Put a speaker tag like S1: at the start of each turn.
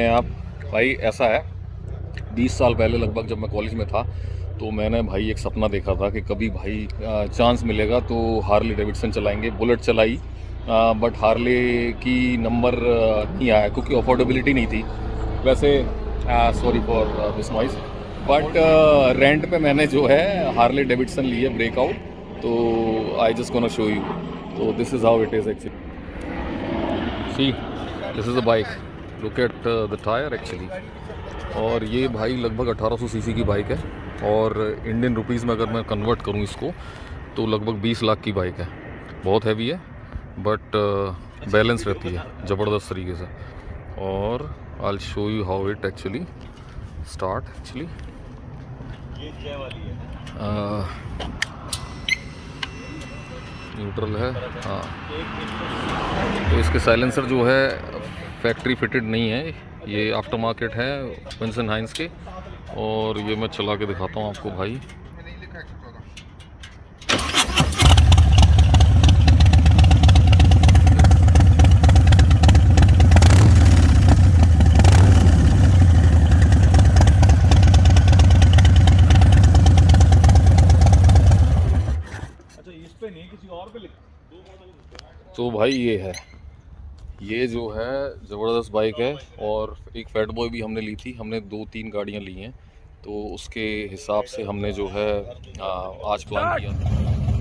S1: कैसे हैं आप। भाई, ऐसा है 20 साल पहले लगभग जब मैं कॉलेज में था तो मैंने भाई एक सपना देखा था कि कभी भाई चांस मिलेगा तो हार्ले डेविडसन चलाएँगे। बुलेट चलाई बट हार्ले की नंबर नहीं आया क्योंकि अफोर्डेबिलिटी नहीं थी। वैसे sorry for this noise but rent पे मैंने जो है हार्ले डेविडसन ली है ब्रेकआउट तो I just gonna show you तो this is how it is actually see this is a bike look at the tyre actually और ये भाई लगभग 1800 सीसी की बाइक है। और इंडियन रुपीज़ में अगर मैं कन्वर्ट करूँ इसको तो लगभग 20 लाख की बाइक है। बहुत हैवी है बट बैलेंस uh, रहती है ज़बरदस्त तरीके से। और I show you how it actually start actually neutral है हाँ। तो इसके साइलेंसर जो है फैक्ट्री फिटेड नहीं है। ये आफ्टर मार्केट है विंसन हाइंस के। और ये मैं चला के दिखाता हूँ आपको भाई। तो भाई ये है। ये जो है, ज़बरदस्त बाइक है और एक फैट बॉय भी हमने ली थी। हमने दो तीन गाड़ियाँ ली हैं तो उसके हिसाब से हमने जो है आज प्लान किया।